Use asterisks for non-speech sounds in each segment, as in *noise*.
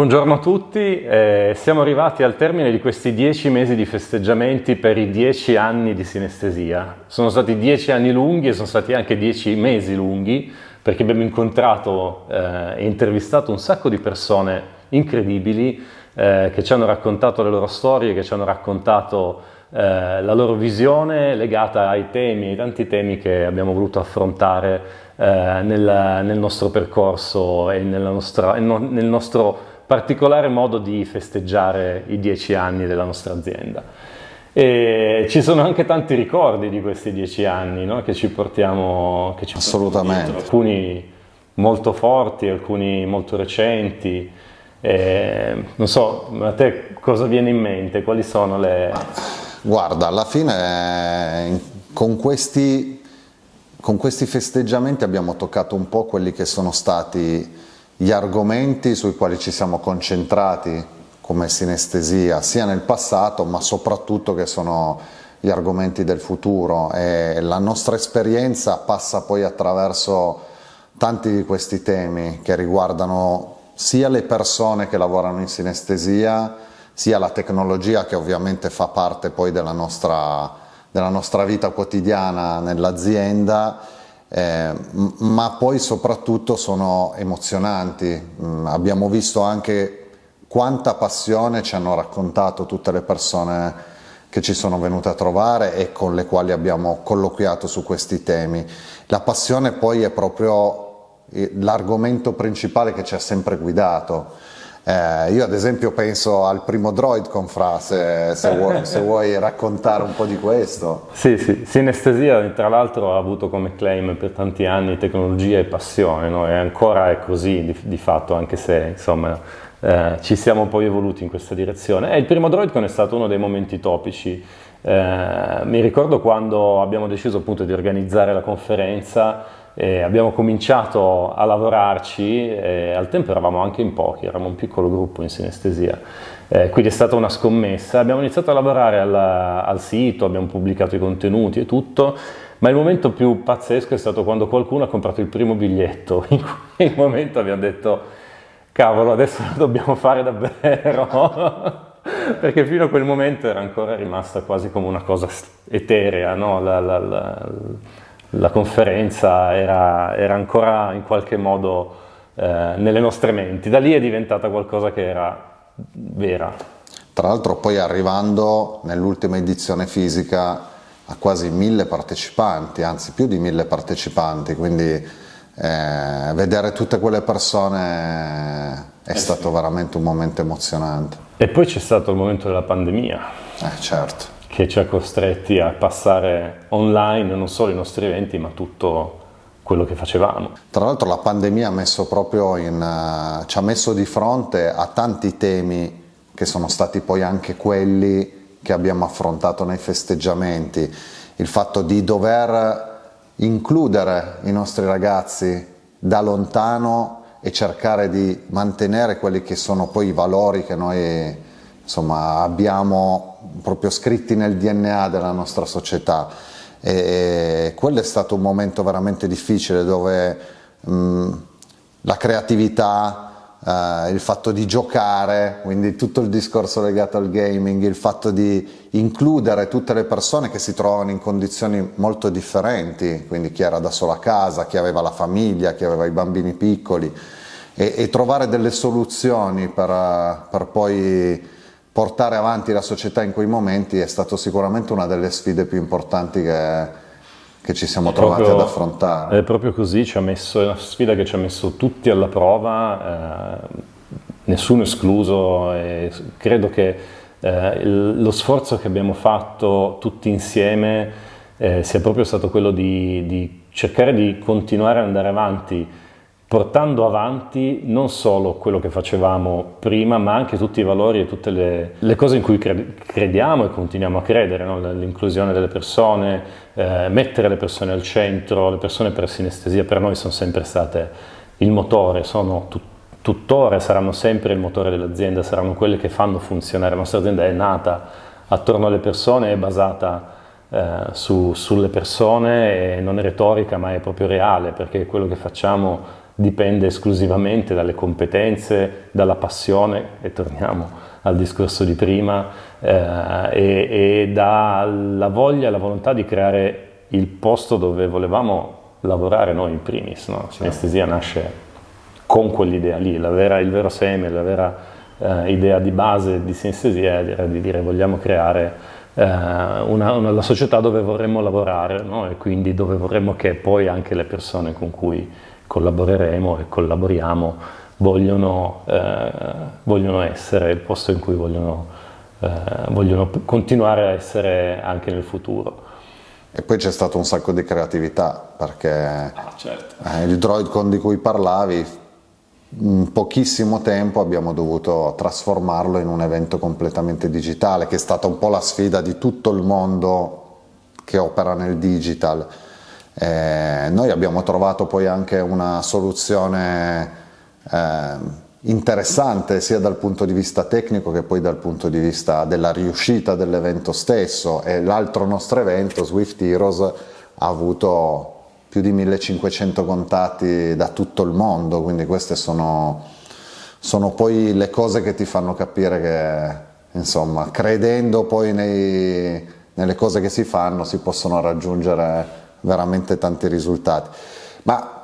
Buongiorno a tutti, eh, siamo arrivati al termine di questi dieci mesi di festeggiamenti per i dieci anni di sinestesia. Sono stati dieci anni lunghi e sono stati anche dieci mesi lunghi perché abbiamo incontrato eh, e intervistato un sacco di persone incredibili eh, che ci hanno raccontato le loro storie, che ci hanno raccontato eh, la loro visione legata ai temi, ai tanti temi che abbiamo voluto affrontare eh, nel, nel, nostro percorso e nostra, nel nostro particolare modo di festeggiare i dieci anni della nostra azienda. E ci sono anche tanti ricordi di questi dieci anni no? che ci portiamo che ci Assolutamente. alcuni molto forti, alcuni molto recenti. E, non so, a te cosa viene in mente? Quali sono le... Guarda, alla fine con questi, con questi festeggiamenti abbiamo toccato un po' quelli che sono stati gli argomenti sui quali ci siamo concentrati come sinestesia sia nel passato ma soprattutto che sono gli argomenti del futuro. E la nostra esperienza passa poi attraverso tanti di questi temi che riguardano sia le persone che lavorano in sinestesia sia la tecnologia che ovviamente fa parte poi della nostra, della nostra vita quotidiana nell'azienda eh, ma poi soprattutto sono emozionanti. Mm, abbiamo visto anche quanta passione ci hanno raccontato tutte le persone che ci sono venute a trovare e con le quali abbiamo colloquiato su questi temi. La passione poi è proprio eh, l'argomento principale che ci ha sempre guidato eh, io ad esempio penso al primo Droid con Fra, se, se, *laughs* vuoi, se, vuoi, raccontare un po' di questo. Sì, sì, Sinestesia tra l'altro ha avuto come claim per tanti anni tecnologia e passione, no? e ancora è così di, di fatto, anche se insomma eh, ci siamo poi evoluti in questa direzione. E il primo Droidcon è stato uno dei momenti topici. Eh, mi ricordo quando abbiamo deciso appunto di organizzare la conferenza e abbiamo cominciato a lavorarci, al tempo eravamo anche in pochi, eravamo un piccolo gruppo in sinestesia, eh, quindi è stata una scommessa. Abbiamo iniziato a lavorare al, al sito, abbiamo pubblicato i contenuti e tutto, ma il momento più pazzesco è stato quando qualcuno ha comprato il primo biglietto, *laughs* in quel momento abbiamo detto cavolo adesso lo dobbiamo fare davvero, *laughs* perché fino a quel momento era ancora rimasta quasi come una cosa eterea, no? la, la, la, la conferenza era, era, ancora in qualche modo eh, nelle nostre menti. Da lì è diventata qualcosa che era vera. Tra l'altro poi arrivando nell'ultima edizione fisica a quasi mille partecipanti, anzi più di mille partecipanti, quindi eh, vedere tutte quelle persone è eh stato sì. veramente un momento emozionante. E poi c'è stato il momento della pandemia. Eh certo che ci ha costretti a passare online non solo i nostri eventi ma tutto quello che facevamo. Tra l'altro la pandemia ha messo proprio in, uh, ci ha messo di fronte a tanti temi che sono stati poi anche quelli che abbiamo affrontato nei festeggiamenti, il fatto di dover includere i nostri ragazzi da lontano e cercare di mantenere quelli che sono poi i valori che noi insomma, abbiamo proprio scritti nel DNA della nostra società. E quello è stato un momento veramente difficile dove mh, la creatività, eh, il fatto di giocare, quindi tutto il discorso legato al gaming, il fatto di includere tutte le persone che si trovano in condizioni molto differenti, quindi chi era da solo a casa, chi aveva la famiglia, chi aveva i bambini piccoli e, e trovare delle soluzioni per, per poi portare avanti la società in quei momenti è stato sicuramente una delle sfide più importanti che, che ci siamo è trovati proprio, ad affrontare. È proprio così, ci ha messo, è una sfida che ci ha messo tutti alla prova, eh, nessuno escluso e credo che eh, lo sforzo che abbiamo fatto tutti insieme eh, sia proprio stato quello di, di cercare di continuare ad andare avanti portando avanti non solo quello che facevamo prima, ma anche tutti i valori e tutte le, le cose in cui crediamo e continuiamo a credere, no? l'inclusione delle persone, eh, mettere le persone al centro, le persone per sinestesia per noi sono sempre state il motore, sono tut tuttora saranno sempre il motore dell'azienda, saranno quelle che fanno funzionare, la nostra azienda è nata attorno alle persone, è basata eh, su, sulle persone e non è retorica ma è proprio reale perché quello che facciamo dipende esclusivamente dalle competenze, dalla passione, e torniamo al discorso di prima, eh, e, e dalla voglia e la volontà di creare il posto dove volevamo lavorare noi in primis. No? Sinestesia nasce con quell'idea lì, vera, il vero seme, la vera eh, idea di base di sinestesia era di dire vogliamo creare eh, una, una, la società dove vorremmo lavorare no? e quindi dove vorremmo che poi anche le persone con cui collaboreremo e collaboriamo vogliono, eh, vogliono essere il posto in cui vogliono, eh, vogliono continuare a essere anche nel futuro. E poi c'è stato un sacco di creatività perché ah, certo. eh, il Droidcon di cui parlavi, in pochissimo tempo abbiamo dovuto trasformarlo in un evento completamente digitale, che è stata un po' la sfida di tutto il mondo che opera nel digital. Eh, noi abbiamo trovato poi anche una soluzione eh, interessante sia dal punto di vista tecnico che poi dal punto di vista della riuscita dell'evento stesso. E l'altro nostro evento, Swift Heroes, ha avuto più di 1500 contatti da tutto il mondo, quindi queste sono, sono poi le cose che ti fanno capire che, insomma, credendo poi nei, nelle cose che si fanno si possono raggiungere veramente tanti risultati. Ma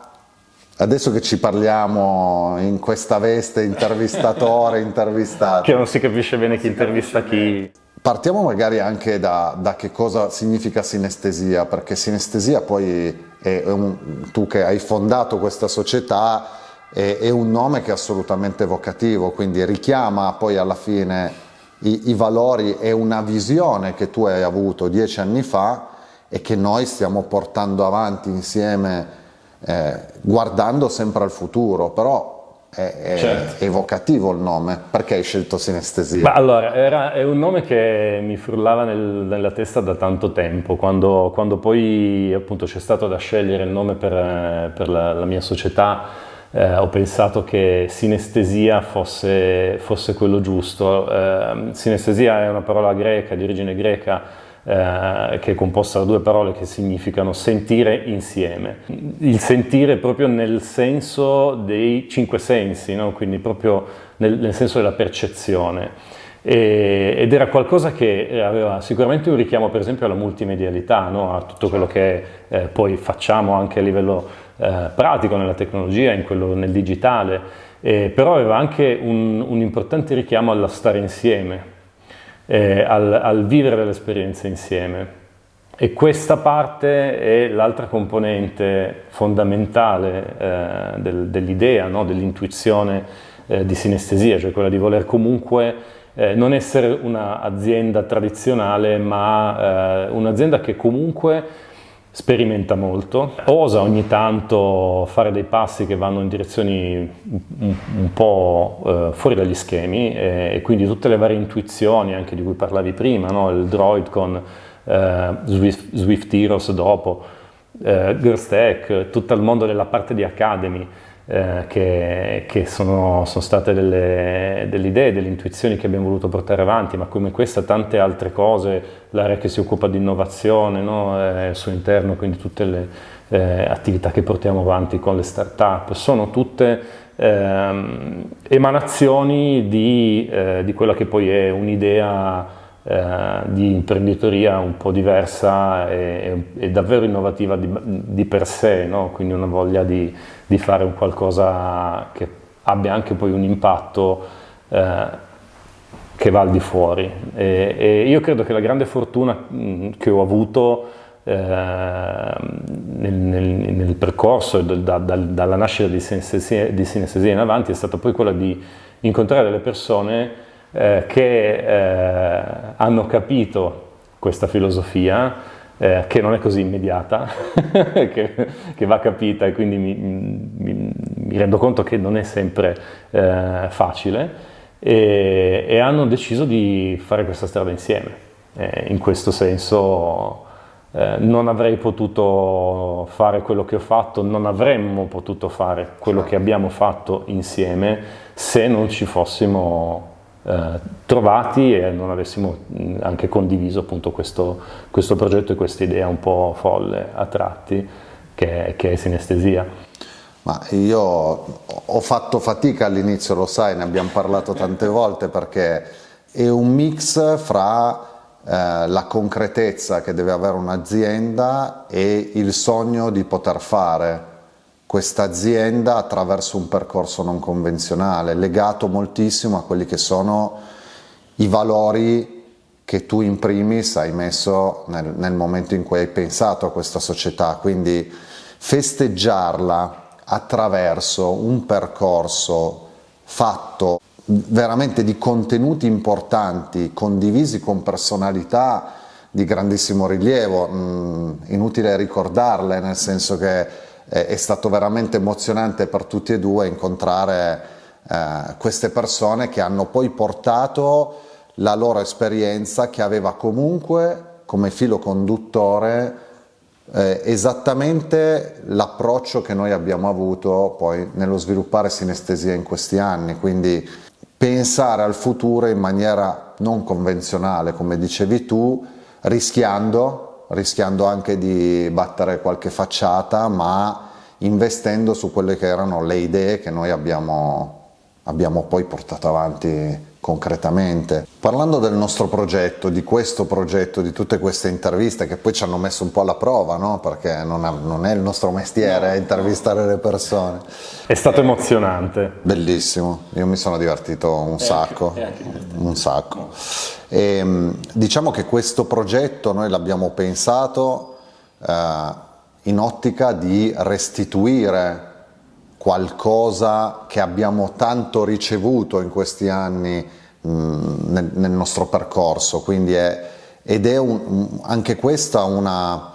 Adesso che ci parliamo in questa veste intervistatore, *laughs* intervistato. Che non si capisce bene chi intervista chi. Partiamo magari anche da, da che cosa significa sinestesia, perché sinestesia poi è un, tu che hai fondato questa società è, è, un nome che è assolutamente evocativo, quindi richiama poi alla fine i, i valori e una visione che tu hai avuto dieci anni fa e che noi stiamo portando avanti insieme eh, guardando sempre al futuro, però è, è certo. evocativo il nome, perché hai scelto sinestesia? Beh, allora, era, è un nome che mi frullava nel, nella testa da tanto tempo, quando, quando poi appunto c'è stato da scegliere il nome per, per la, la, mia società, eh, ho pensato che sinestesia fosse, fosse quello giusto. Eh, sinestesia è una parola greca, di origine greca, eh, che è composta da due parole che significano sentire insieme. Il sentire proprio nel senso dei cinque sensi, no? quindi proprio nel, nel senso della percezione. Ed era qualcosa che aveva sicuramente un richiamo per esempio alla multimedialità, no? a tutto quello che eh, poi facciamo anche a livello eh, pratico nella tecnologia, quello, nel digitale, eh, però aveva anche un, un importante richiamo alla stare insieme, eh, al, al, vivere dell'esperienza insieme. E questa parte è l'altra componente fondamentale eh, del, dell'idea, no? dell'intuizione eh, di sinestesia, cioè quella di voler comunque eh, non essere un'azienda tradizionale, ma eh, un'azienda che comunque sperimenta molto, osa ogni tanto fare dei passi che vanno in direzioni un, un po' eh, fuori dagli schemi e, e, quindi tutte le varie intuizioni anche di cui parlavi prima, no? il Droid con eh, Swift, Swift, Heroes dopo, eh, Girls tutto il mondo della parte di Academy, eh, che, che sono, sono, state delle, delle, idee, delle intuizioni che abbiamo voluto portare avanti, ma come questa tante altre cose, l'area che si occupa di innovazione no? eh, al suo interno, quindi tutte le eh, attività che portiamo avanti con le start-up, sono tutte ehm, emanazioni di, eh, di quella che poi è un'idea eh, di imprenditoria un po' diversa e, e davvero innovativa di, di per sé, no? quindi una voglia di, di, fare un qualcosa che abbia anche poi un impatto eh, che va al di fuori. E, e, io credo che la grande fortuna mh, che ho avuto eh, nel, nel, nel, percorso da, da, dalla nascita di sinestesia, di sinestesia in avanti è stata poi quella di incontrare delle persone eh, che eh, hanno capito questa filosofia, eh, che non è così immediata, *laughs* che, che, va capita e quindi mi, mi, mi, rendo conto che non è sempre eh, facile, e, e, hanno deciso di fare questa strada insieme. in questo senso eh, non avrei potuto fare quello che ho fatto, non avremmo potuto fare quello che abbiamo fatto insieme se non ci fossimo eh, trovati e non avessimo anche condiviso appunto questo, questo progetto e questa idea un po' folle a tratti che, che è sinestesia. Ma io ho fatto fatica all'inizio, lo sai, ne abbiamo parlato tante volte perché è un mix fra eh, la concretezza che deve avere un'azienda e il sogno di poter fare questa azienda attraverso un percorso non convenzionale, legato moltissimo a quelli che sono i valori che tu in primis hai messo nel, nel momento in cui hai pensato a questa società, quindi festeggiarla attraverso un percorso fatto veramente di contenuti importanti, condivisi con personalità di grandissimo rilievo, mm, inutile ricordarle, nel senso che è stato veramente emozionante per tutti e due incontrare eh, queste persone che hanno poi portato la loro esperienza che aveva comunque come filo conduttore eh, esattamente l'approccio che noi abbiamo avuto poi nello sviluppare sinestesia in questi anni, quindi pensare al futuro in maniera non convenzionale, come dicevi tu, rischiando, rischiando anche di battere qualche facciata, ma investendo su quelle che erano le idee che noi abbiamo, abbiamo poi portato avanti concretamente. Parlando del nostro progetto, di questo progetto, di tutte queste interviste che poi ci hanno messo un po' alla prova, no? perché non, ha, non, è il nostro mestiere no. intervistare le persone. È stato emozionante. Bellissimo, io mi sono divertito un sacco, un sacco. E, ehm, diciamo che questo progetto noi l'abbiamo pensato eh, in ottica di restituire qualcosa che abbiamo tanto ricevuto in questi anni mh, nel, nel, nostro percorso, quindi è, ed è un, anche questa una,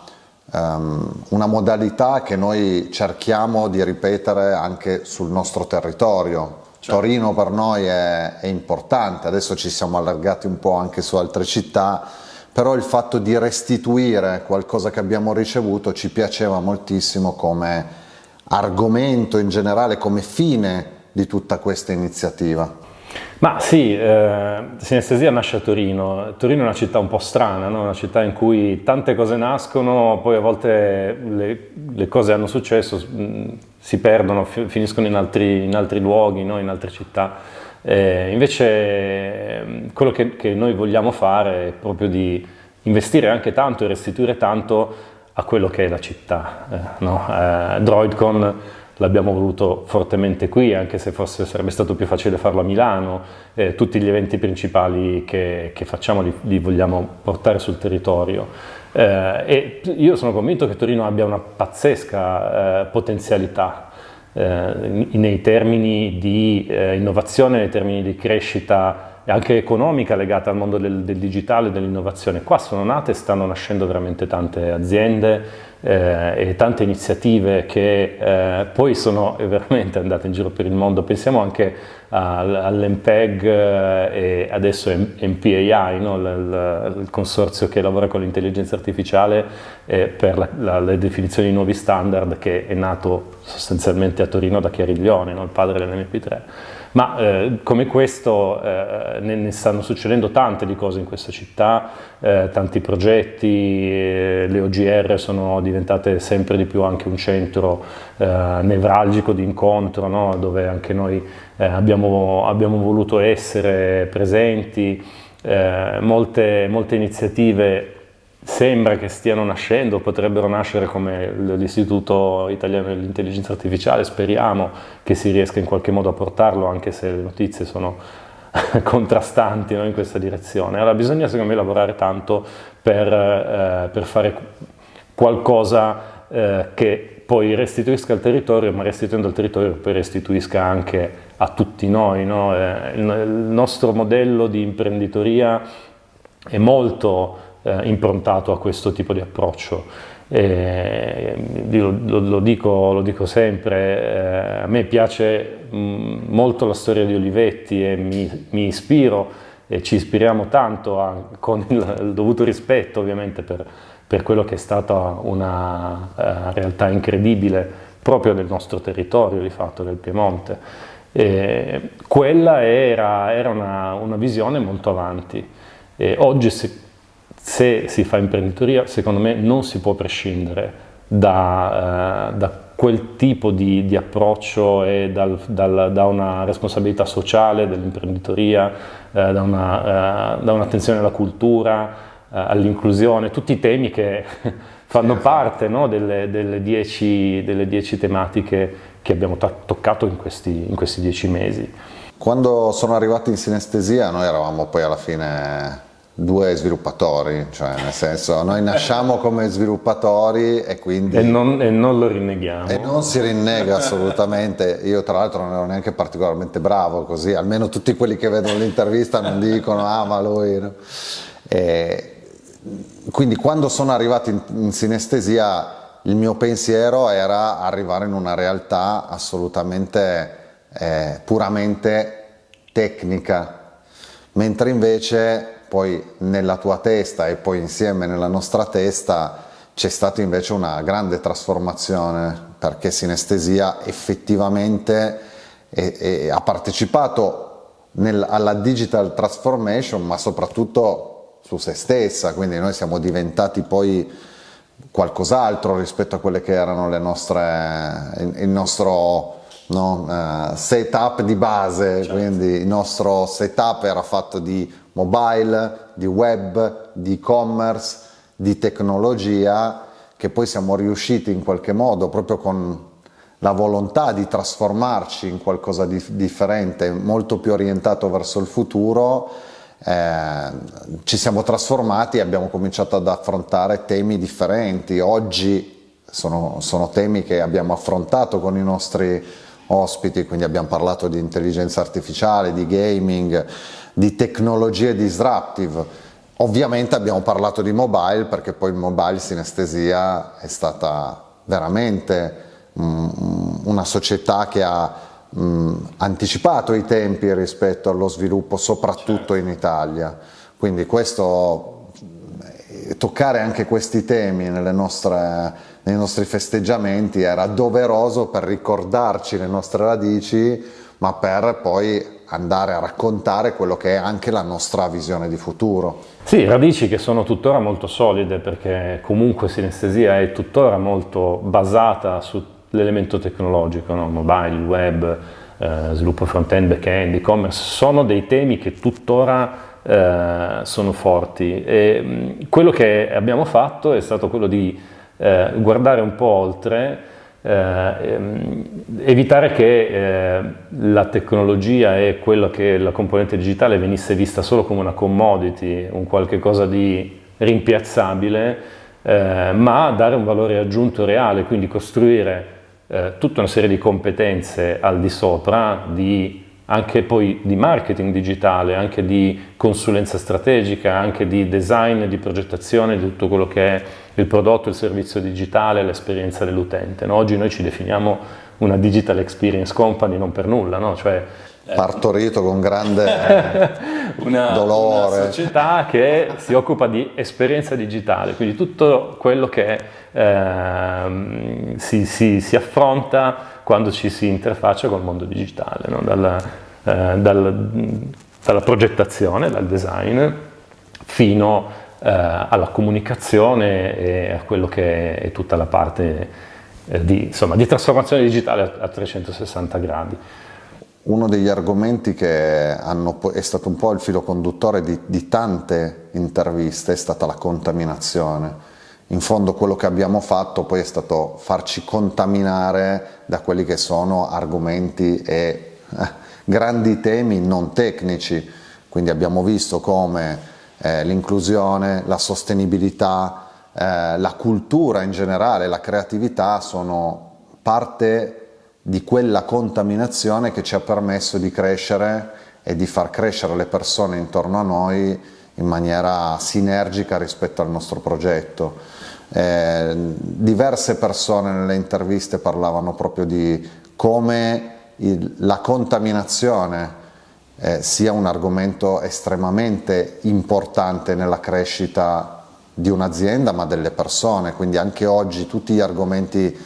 um, una modalità che noi cerchiamo di ripetere anche sul nostro territorio. Certo. Torino per noi è, è importante, adesso ci siamo allargati un po' anche su altre città, però il fatto di restituire qualcosa che abbiamo ricevuto ci piaceva moltissimo come argomento in generale, come fine di tutta questa iniziativa? Ma sì, eh, Sinestesia nasce a Torino. Torino è una città un po' strana, no? una città in cui tante cose nascono, poi a volte le, le cose hanno successo, mh, si perdono, finiscono in altri, in altri luoghi, no? in altre città. Eh, invece quello che, che, noi vogliamo fare è proprio di investire anche tanto e restituire tanto a quello che è la città. Eh, no? eh, Droidcon l'abbiamo voluto fortemente qui, anche se forse sarebbe stato più facile farlo a Milano, eh, tutti gli eventi principali che, che facciamo li, li, vogliamo portare sul territorio. Eh, e io sono convinto che Torino abbia una pazzesca eh, potenzialità eh, nei termini di innovazione, nei termini di crescita anche economica legata al mondo del, del digitale e dell'innovazione. Qua sono nate e stanno nascendo veramente tante aziende eh, e tante iniziative che eh, poi sono *laughs* veramente andate in giro per il mondo. Pensiamo anche all'MPEG eh, e adesso MPAI, no? il, consorzio che lavora con l'intelligenza artificiale eh, per la, la, le definizioni di nuovi standard che è nato sostanzialmente a Torino da Chiariglione, no? il padre dell'MP3. Ma eh, come questo eh, ne, ne, stanno succedendo tante di cose in questa città, eh, tanti progetti, eh, le OGR sono diventate sempre di più anche un centro eh, nevralgico di incontro, no? dove anche noi eh, abbiamo, abbiamo, voluto essere presenti, molte, molte iniziative sembra che stiano nascendo, potrebbero nascere come l'Istituto Italiano dell'Intelligenza Artificiale, speriamo che si riesca in qualche modo a portarlo, anche se le notizie sono *laughs* contrastanti no, in questa direzione. Allora bisogna secondo me lavorare tanto per, eh, per fare qualcosa eh, che poi restituisca al territorio, ma restituendo al territorio poi restituisca anche a tutti noi. No? Eh, il, nostro modello di imprenditoria è molto eh, improntato a questo tipo di approccio. Eh, lo, lo, dico, lo, dico, sempre, eh, a me piace mh, molto la storia di Olivetti e mi, mi ispiro e ci ispiriamo tanto a, con il, il, dovuto rispetto ovviamente per, per, quello che è stata una uh, realtà incredibile proprio del nostro territorio di fatto, del Piemonte. E quella era, era una, una, visione molto avanti. E oggi se, se si fa imprenditoria, secondo me non si può prescindere da, uh, da quel tipo di, di approccio e dal, dal, da una responsabilità sociale dell'imprenditoria, eh, da, eh, un'attenzione alla cultura, eh, all'inclusione, tutti i temi che *laughs* fanno parte no, delle, delle, dieci, delle, dieci, tematiche che abbiamo toccato in questi, in questi dieci mesi. Quando sono arrivati in sinestesia noi eravamo poi alla fine due sviluppatori, cioè nel senso noi nasciamo come sviluppatori e quindi... E non, e non, lo rinneghiamo. E non si rinnega assolutamente, io tra l'altro non ero neanche particolarmente bravo così, almeno tutti quelli che vedono l'intervista non dicono ah ma lui... No? E, quindi quando sono arrivato in, in sinestesia il mio pensiero era arrivare in una realtà assolutamente eh, puramente tecnica, mentre invece poi nella tua testa e poi insieme nella nostra testa c'è stata invece una grande trasformazione perché Sinestesia effettivamente è, è, ha partecipato nel, alla digital transformation ma soprattutto su se stessa, quindi noi siamo diventati poi qualcos'altro rispetto a quelle che erano le nostre, il, il nostro no, uh, setup di base, certo. quindi il nostro setup era fatto di mobile, di web, di e-commerce, di tecnologia che poi siamo riusciti in qualche modo proprio con la volontà di trasformarci in qualcosa di differente, molto più orientato verso il futuro, eh, ci siamo trasformati e abbiamo cominciato ad affrontare temi differenti. Oggi sono, sono temi che abbiamo affrontato con i nostri ospiti, quindi abbiamo parlato di intelligenza artificiale, di gaming, di tecnologie disruptive. Ovviamente abbiamo parlato di mobile perché poi il mobile sinestesia è stata veramente um, una società che ha um, anticipato i tempi rispetto allo sviluppo soprattutto in Italia. Quindi questo, eh, toccare anche questi temi nostre, nei nostri festeggiamenti era doveroso per ricordarci le nostre radici ma per poi andare a raccontare quello che è anche la nostra visione di futuro. Sì, radici che sono tuttora molto solide perché comunque sinestesia è tuttora molto basata sull'elemento tecnologico, no? mobile, web, eh, sviluppo front-end, back-end, e-commerce, sono dei temi che tuttora eh, sono forti e quello che abbiamo fatto è stato quello di eh, guardare un po' oltre eh, evitare che eh, la tecnologia e quello che la componente digitale venisse vista solo come una commodity, un qualche cosa di rimpiazzabile, eh, ma dare un valore aggiunto reale, quindi costruire eh, tutta una serie di competenze al di sopra, di, anche poi di marketing digitale, anche di consulenza strategica, anche di design, di progettazione, di tutto quello che è il prodotto, il servizio digitale, l'esperienza dell'utente. No? Oggi noi ci definiamo una digital experience company non per nulla, no? cioè, partorito con grande *laughs* una, dolore. Una società che si occupa di esperienza digitale, quindi tutto quello che eh, si, si, si, affronta quando ci si interfaccia col mondo digitale, no? dal, eh, dal, dalla progettazione, dal design, fino eh, alla comunicazione e a quello che è tutta la parte eh, di, insomma, di trasformazione digitale a, a 360 gradi. Uno degli argomenti che hanno, è stato un po' il filo conduttore di, di, tante interviste è stata la contaminazione. In fondo quello che abbiamo fatto poi è stato farci contaminare da quelli che sono argomenti e eh, grandi temi non tecnici, quindi abbiamo visto come eh, l'inclusione, la sostenibilità, eh, la cultura in generale, la creatività sono parte di quella contaminazione che ci ha permesso di crescere e di far crescere le persone intorno a noi in maniera sinergica rispetto al nostro progetto. Eh, diverse persone nelle interviste parlavano proprio di come il, la contaminazione eh, sia un argomento estremamente importante nella crescita di un'azienda ma delle persone, quindi anche oggi tutti gli argomenti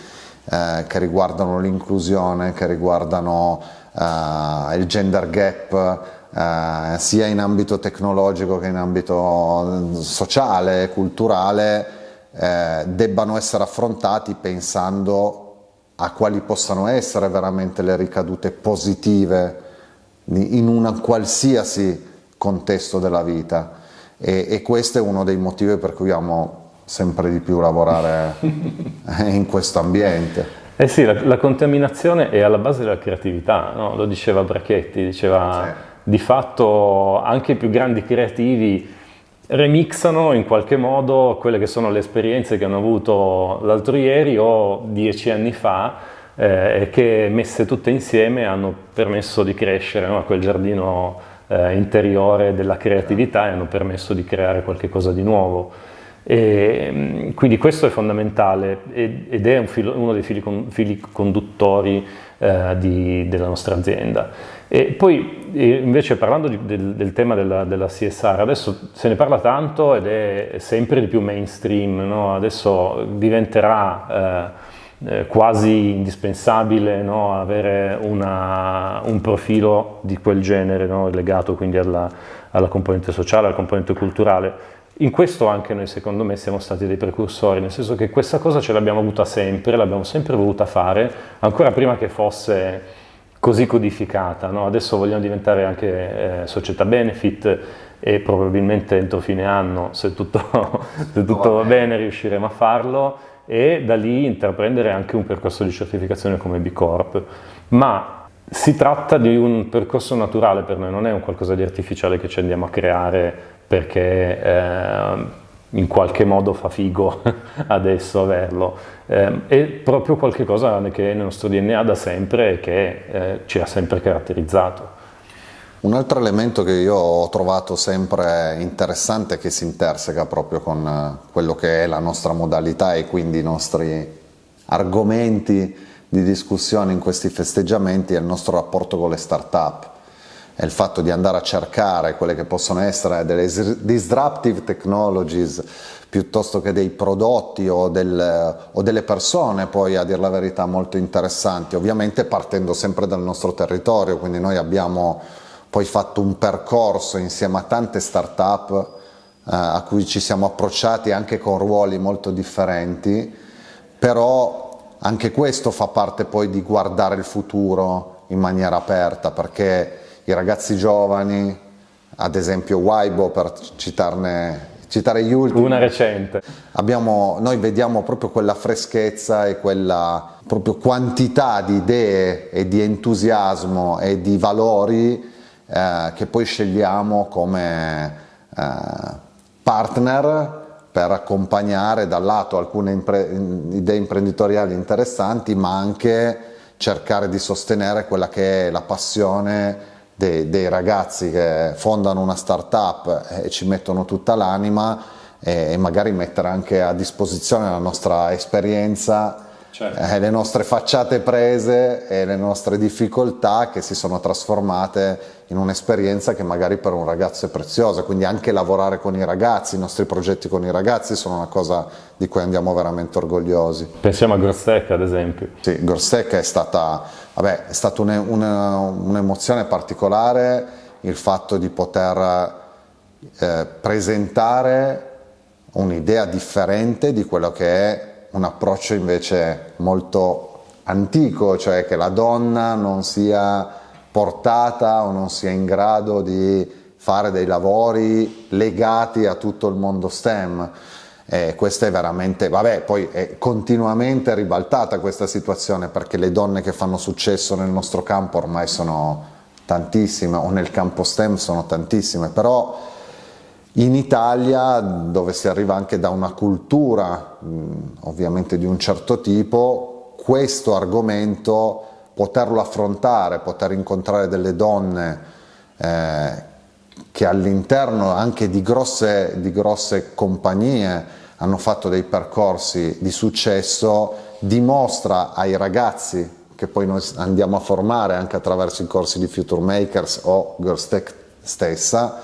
eh, che riguardano l'inclusione, che riguardano eh, il gender gap, eh, sia in ambito tecnologico che in ambito sociale, culturale, eh, debbano essere affrontati pensando a quali possano essere veramente le ricadute positive in un qualsiasi contesto della vita. E, e questo è uno dei motivi per cui amo sempre di più lavorare *laughs* in questo ambiente. Eh sì, la, la, contaminazione è alla base della creatività, no? lo diceva Brachetti, diceva sì. di fatto anche i più grandi creativi remixano in qualche modo quelle che sono le esperienze che hanno avuto l'altro ieri o dieci anni fa eh, e che messe tutte insieme hanno permesso di crescere no? a quel giardino eh, interiore della creatività e hanno permesso di creare qualcosa di nuovo. E, mm, quindi questo è fondamentale ed è un filo, uno dei fili, fili conduttori eh, di, della nostra azienda. E poi invece parlando di, del, del, tema della, della, CSR, adesso se ne parla tanto ed è sempre di più mainstream, no? adesso diventerà eh, eh, quasi indispensabile no? avere una, un profilo di quel genere no? legato quindi alla, alla componente sociale, alla componente culturale in questo anche noi secondo me siamo stati dei precursori, nel senso che questa cosa ce l'abbiamo avuta sempre, l'abbiamo sempre voluta fare, ancora prima che fosse così codificata. No? Adesso vogliamo diventare anche eh, società benefit e probabilmente entro fine anno, se tutto, *laughs* se tutto va bene, riusciremo a farlo e da lì intraprendere anche un percorso di certificazione come B Corp. Ma si tratta di un percorso naturale per noi, non è un qualcosa di artificiale che ci andiamo a creare perché eh, in qualche modo fa figo *laughs* adesso averlo. Eh, è proprio qualcosa che è nel nostro DNA da sempre e che eh, ci ha sempre caratterizzato. Un altro elemento che io ho trovato sempre interessante che si interseca proprio con eh, quello che è la nostra modalità e quindi i nostri argomenti di discussione in questi festeggiamenti è il nostro rapporto con le start-up è il fatto di andare a cercare quelle che possono essere delle disruptive technologies piuttosto che dei prodotti o, del, o, delle persone poi a dire la verità molto interessanti, ovviamente partendo sempre dal nostro territorio, quindi noi abbiamo poi fatto un percorso insieme a tante start-up eh, a cui ci siamo approcciati anche con ruoli molto differenti, però anche questo fa parte poi di guardare il futuro in maniera aperta perché i ragazzi giovani, ad esempio Waibo per citarne, citare gli ultimi. Una recente. Abbiamo, noi vediamo proprio quella freschezza e quella proprio quantità di idee e di entusiasmo e di valori eh, che poi scegliamo come eh, partner per accompagnare dal lato alcune impre idee imprenditoriali interessanti ma anche cercare di sostenere quella che è la passione dei, dei ragazzi che fondano una startup e ci mettono tutta l'anima e, magari mettere anche a disposizione la nostra esperienza certo. eh, le nostre facciate prese e le nostre difficoltà che si sono trasformate in un'esperienza che magari per un ragazzo è preziosa, quindi anche lavorare con i ragazzi, i nostri progetti con i ragazzi sono una cosa di cui andiamo veramente orgogliosi. Pensiamo a Grostec ad esempio. Sì, Grostec è stata, vabbè, è stata un'emozione un particolare il fatto di poter eh, presentare un'idea differente di quello che è un approccio invece molto antico, cioè che la donna non sia portata o non sia in grado di fare dei lavori legati a tutto il mondo STEM. Eh, questa è veramente, vabbè, poi è continuamente ribaltata questa situazione perché le donne che fanno successo nel nostro campo ormai sono tantissime o nel campo STEM sono tantissime, però in Italia, dove si arriva anche da una cultura ovviamente di un certo tipo, questo argomento, poterlo affrontare, poter incontrare delle donne eh, che all'interno anche di grosse, di grosse compagnie hanno fatto dei percorsi di successo, dimostra ai ragazzi che poi noi andiamo a formare anche attraverso i corsi di Future Makers o Girls Tech stessa,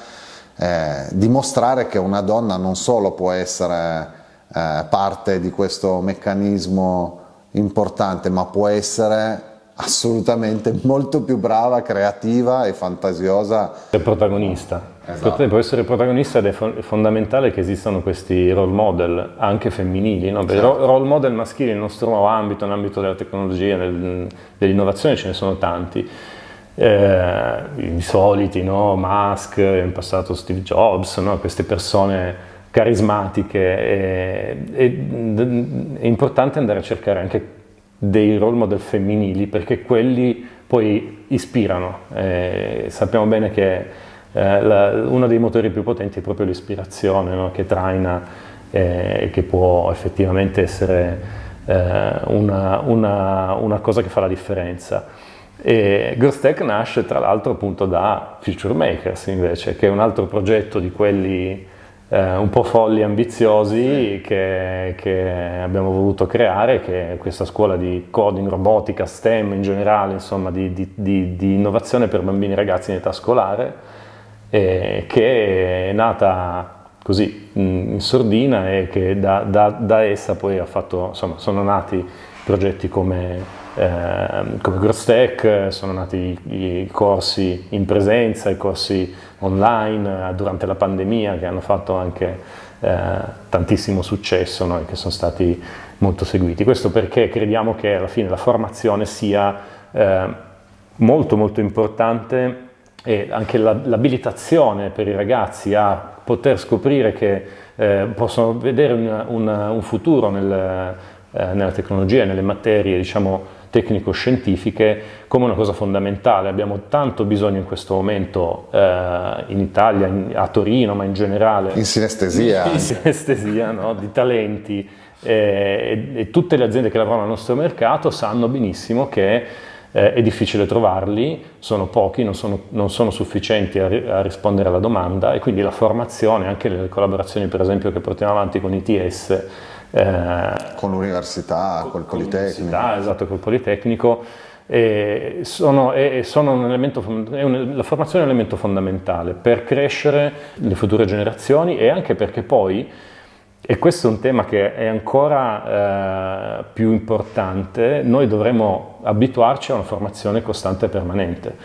eh, dimostrare che una donna non solo può essere eh, parte di questo meccanismo importante, ma può essere assolutamente molto più brava, creativa e fantasiosa. È protagonista. Esatto. Può essere protagonista ed è fondamentale che esistano questi role model anche femminili, no? certo. role model maschili nel nostro ambito, nell'ambito della tecnologia, del, dell'innovazione ce ne sono tanti. Eh, I soliti, no? Musk, in passato Steve Jobs, no? queste persone carismatiche. E, e, è importante andare a cercare anche dei role model femminili perché quelli poi ispirano. Eh, sappiamo bene che eh, la, uno dei motori più potenti è proprio l'ispirazione no? che traina eh, e che può effettivamente essere eh, una, una, una, cosa che fa la differenza. E Growth nasce tra l'altro appunto da Future Makers invece, che è un altro progetto di quelli eh, un po' folli e ambiziosi che, che, abbiamo voluto creare, che è questa scuola di coding, robotica, STEM in generale, insomma di, di, di, di innovazione per bambini e ragazzi in età scolare, eh, che è nata così in sordina e che da, da, da essa poi ha fatto, insomma, sono nati progetti come eh, come GrowthTech sono nati i, corsi in presenza, i corsi online eh, durante la pandemia che hanno fatto anche eh, tantissimo successo no? e che sono stati molto seguiti. Questo perché crediamo che alla fine la formazione sia eh, molto molto importante e anche l'abilitazione per i ragazzi a poter scoprire che eh, possono vedere un, un, un futuro nel, eh, nella tecnologia nelle materie diciamo, tecnico-scientifiche come una cosa fondamentale. Abbiamo tanto bisogno in questo momento eh, in Italia, in, a Torino, ma in generale. In sinestesia. *laughs* In sinestesia, no? di talenti. Eh, e, e, tutte le aziende che lavorano al nostro mercato sanno benissimo che eh, è difficile trovarli, sono pochi, non sono, non sono sufficienti a, a, rispondere alla domanda e quindi la formazione, anche le collaborazioni per esempio che portiamo avanti con ITS, con l'università, col Politecnico. Esatto, col Politecnico. E sono, e sono un elemento, un, la formazione è un elemento fondamentale per crescere le future generazioni e anche perché poi, e questo è un tema che è ancora eh, più importante, noi dovremo abituarci a una formazione costante e permanente.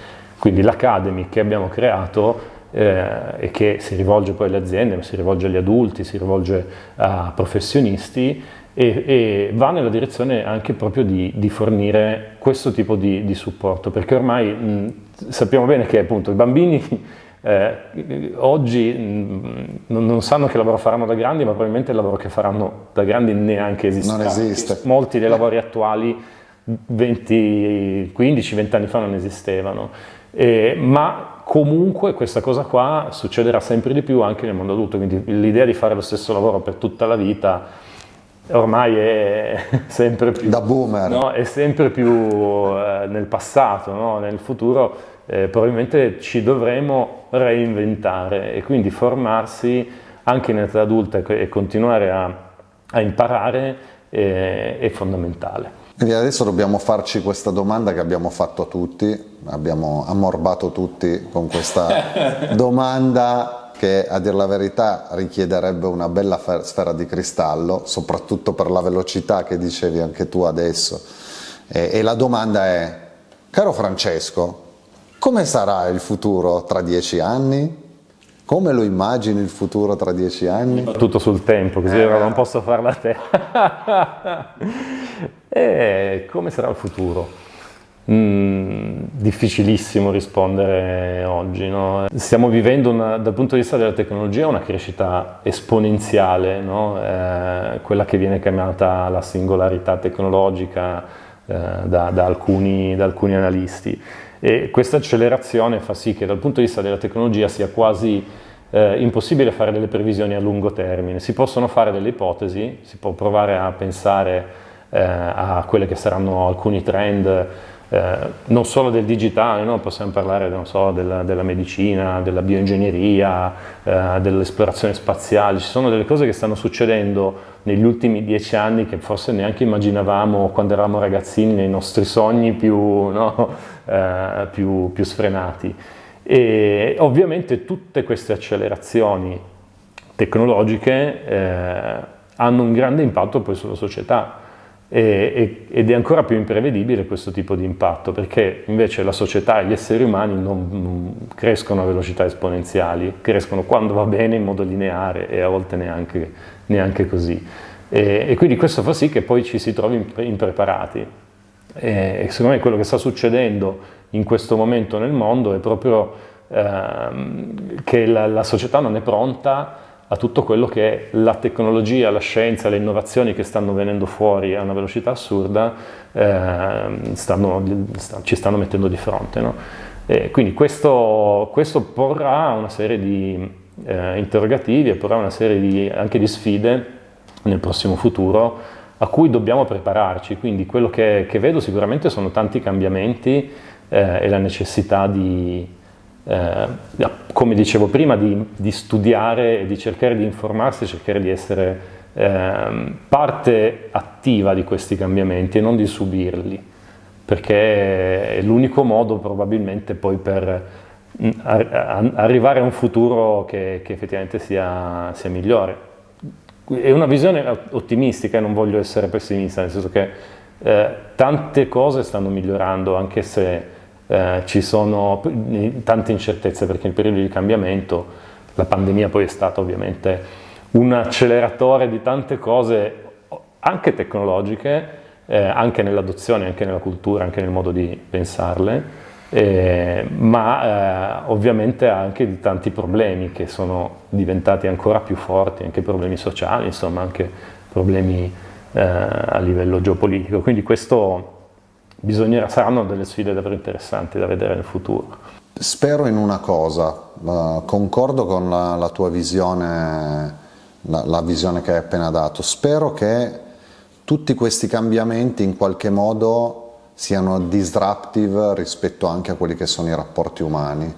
Quindi l'Academy che abbiamo creato eh, e che si rivolge poi alle aziende, ma si rivolge agli adulti, si rivolge a professionisti e, e va nella direzione anche proprio di, di fornire questo tipo di, di supporto, perché ormai mh, sappiamo bene che appunto i bambini *laughs* eh, oggi mh, non sanno che lavoro faranno da grandi, ma probabilmente il lavoro che faranno da grandi neanche esiste. Non esiste. Molti dei lavori attuali 15-20 anni fa non esistevano, eh, ma comunque questa cosa qua succederà sempre di più anche nel mondo adulto, quindi l'idea di fare lo stesso lavoro per tutta la vita ormai è *laughs* sempre più, da boomer. No? È sempre più eh, nel passato, no? nel futuro eh, probabilmente ci dovremo reinventare e quindi formarsi anche in età adulta e continuare a, a imparare è, è fondamentale. Quindi adesso dobbiamo farci questa domanda che abbiamo fatto a tutti, abbiamo ammorbato tutti con questa *laughs* domanda che a dir la verità richiederebbe una bella sfera di cristallo, soprattutto per la velocità che dicevi anche tu adesso. E, e la domanda è, caro Francesco, come sarà il futuro tra dieci anni? Come lo immagini il futuro tra dieci anni? Tutto sul tempo, così eh. non posso farla a te. *laughs* e come sarà il futuro? Mm, difficilissimo rispondere oggi. No? Stiamo vivendo una, dal punto di vista della tecnologia una crescita esponenziale, no? eh, quella che viene chiamata la singolarità tecnologica eh, da, da, alcuni, da alcuni analisti. E questa accelerazione fa sì che dal punto di vista della tecnologia sia quasi eh, impossibile fare delle previsioni a lungo termine. Si possono fare delle ipotesi, si può provare a pensare eh, a quelli che saranno alcuni trend eh, non solo del digitale, no? possiamo parlare so, della, della, medicina, della bioingegneria, eh, dell'esplorazione spaziale, ci sono delle cose che stanno succedendo negli ultimi dieci anni che forse neanche immaginavamo quando eravamo ragazzini nei nostri sogni più, no? *laughs* eh, più, più sfrenati. E ovviamente tutte queste accelerazioni tecnologiche eh, hanno un grande impatto poi sulla società ed è ancora più imprevedibile questo tipo di impatto perché invece la società e gli esseri umani non, crescono a velocità esponenziali, crescono quando va bene in modo lineare e a volte neanche, neanche così. E, e, quindi questo fa sì che poi ci si trovi impreparati. E, e secondo me quello che sta succedendo in questo momento nel mondo è proprio ehm, che la, la società non è pronta a tutto quello che la tecnologia, la scienza, le innovazioni che stanno venendo fuori a una velocità assurda eh, stanno, ci stanno mettendo di fronte. No? quindi questo, questo, porrà una serie di eh, interrogativi e porrà una serie di, anche di sfide nel prossimo futuro a cui dobbiamo prepararci. Quindi quello che, che vedo sicuramente sono tanti cambiamenti eh, e la necessità di, eh, come dicevo prima, di, di, studiare e di cercare di informarsi, cercare di essere eh, parte attiva di questi cambiamenti e non di subirli, perché è l'unico modo probabilmente poi per mm, arrivare a un futuro che, che effettivamente sia, sia, migliore. È una visione ottimistica, non voglio essere pessimista, nel senso che eh, tante cose stanno migliorando, anche se eh, ci sono tante incertezze perché il periodo di cambiamento, la pandemia poi è stata ovviamente un acceleratore di tante cose anche tecnologiche, eh, anche nell'adozione, anche nella cultura, anche nel modo di pensarle, eh, ma eh, ovviamente anche di tanti problemi che sono diventati ancora più forti, anche problemi sociali, insomma anche problemi eh, a livello geopolitico. Quindi questo bisognerà, saranno delle sfide davvero interessanti da vedere nel futuro. Spero in una cosa, uh, concordo con la, la tua visione, la, la, visione che hai appena dato, spero che tutti questi cambiamenti in qualche modo siano disruptive rispetto anche a quelli che sono i rapporti umani,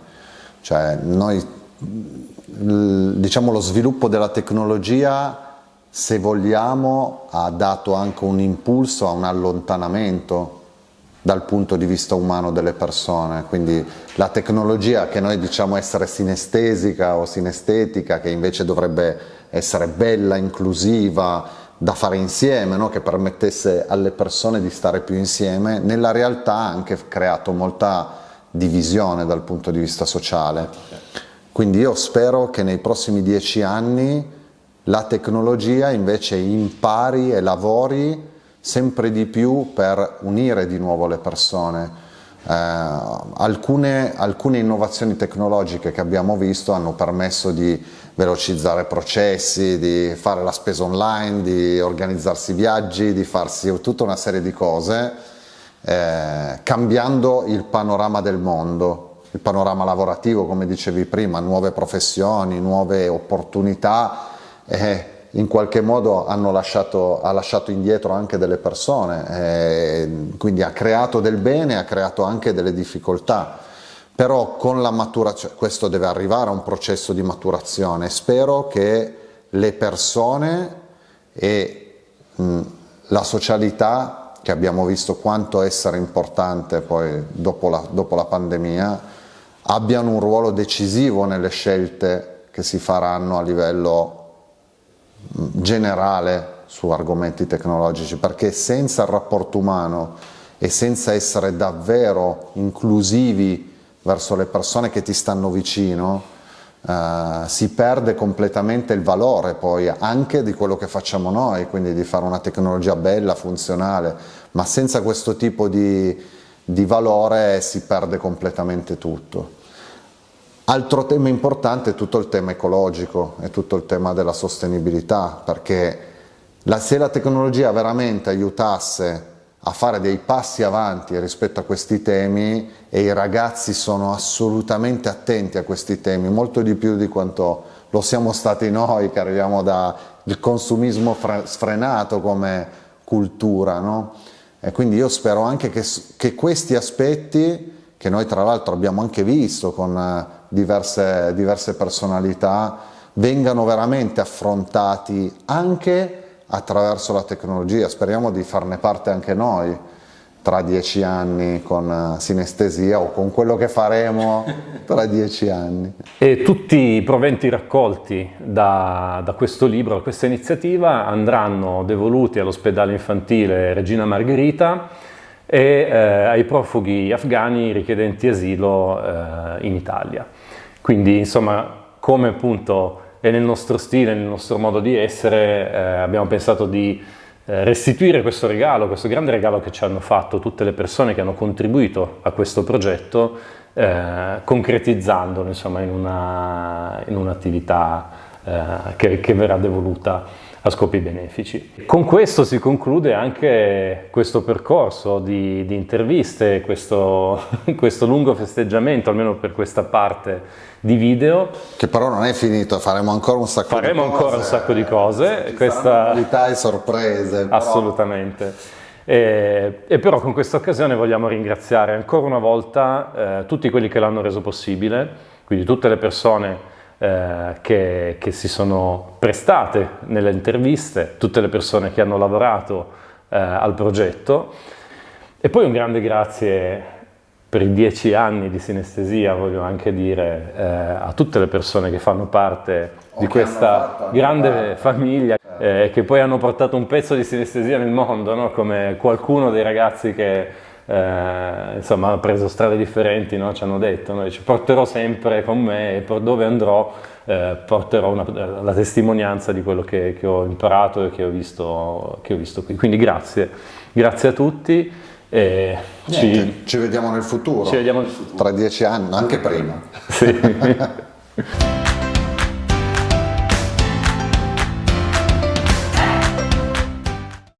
cioè noi, diciamo lo sviluppo della tecnologia se vogliamo ha dato anche un impulso a un allontanamento dal punto di vista umano delle persone, quindi la tecnologia che noi diciamo essere sinestesica o sinestetica, che invece dovrebbe essere bella, inclusiva, da fare insieme, no? che permettesse alle persone di stare più insieme, nella realtà ha anche creato molta divisione dal punto di vista sociale. Quindi io spero che nei prossimi dieci anni la tecnologia invece impari e lavori sempre di più per unire di nuovo le persone. Eh, alcune, alcune innovazioni tecnologiche che abbiamo visto hanno permesso di velocizzare processi, di fare la spesa online, di organizzarsi viaggi, di farsi tutta una serie di cose, eh, cambiando il panorama del mondo, il panorama lavorativo, come dicevi prima, nuove professioni, nuove opportunità. Eh, in qualche modo lasciato, ha lasciato indietro anche delle persone, eh, quindi ha creato del bene, ha creato anche delle difficoltà, però con la maturazione, questo deve arrivare a un processo di maturazione, spero che le persone e mh, la socialità, che abbiamo visto quanto essere importante poi dopo la, dopo la pandemia, abbiano un ruolo decisivo nelle scelte che si faranno a livello generale su argomenti tecnologici perché senza il rapporto umano e senza essere davvero inclusivi verso le persone che ti stanno vicino Uh, si perde completamente il valore poi anche di quello che facciamo noi, quindi di fare una tecnologia bella, funzionale, ma senza questo tipo di, di valore si perde completamente tutto. Altro tema importante è tutto il tema ecologico e tutto il tema della sostenibilità, perché la, se la tecnologia veramente aiutasse a fare dei passi avanti rispetto a questi temi e i ragazzi sono assolutamente attenti a questi temi, molto di più di quanto lo siamo stati noi che arriviamo dal consumismo sfrenato come cultura. No? E quindi io spero anche che, che questi aspetti, che noi tra l'altro abbiamo anche visto con diverse, diverse personalità vengano veramente affrontati anche attraverso la tecnologia, speriamo di farne parte anche noi, tra dieci anni con eh, sinestesia o con quello che faremo tra dieci anni. E tutti i proventi raccolti da, da questo libro, da questa iniziativa, andranno devoluti all'ospedale infantile Regina Margherita e eh, ai profughi afghani richiedenti asilo eh, in Italia. Quindi, insomma, come appunto è nel nostro stile, nel nostro modo di essere, eh, abbiamo pensato di eh, restituire questo regalo, questo grande regalo che ci hanno fatto tutte le persone che hanno contribuito a questo progetto, eh, concretizzandolo insomma, in, una, in un'attività eh, che, che verrà devoluta a scopi benefici. Con questo si conclude anche questo percorso di, di interviste, questo, *laughs* questo, lungo festeggiamento, almeno per questa parte di video. Che però non è finito, faremo ancora un sacco faremo di cose. Faremo ancora un sacco di cose. Ci questa... novità e sorprese. Però... Assolutamente. E, e, però con questa occasione vogliamo ringraziare ancora una volta eh, tutti quelli che l'hanno reso possibile, quindi tutte le persone eh, che, che, si sono prestate nelle interviste, tutte le persone che hanno lavorato eh, al progetto e poi un grande grazie per i dieci anni di sinestesia, voglio anche dire eh, a tutte le persone che fanno parte o di questa grande famiglia eh, che poi hanno portato un pezzo di sinestesia nel mondo, no? come qualcuno dei ragazzi che eh, insomma hanno preso strade differenti, no? ci hanno detto, no? ci porterò sempre con me e per dove andrò eh, porterò una, la testimonianza di quello che, che, ho imparato e che ho, visto, che ho visto qui. Quindi grazie, grazie a tutti. E ci, ci, vediamo nel futuro. Ci vediamo nel futuro. Tra dieci anni, anche prima. Sì. *laughs* *laughs*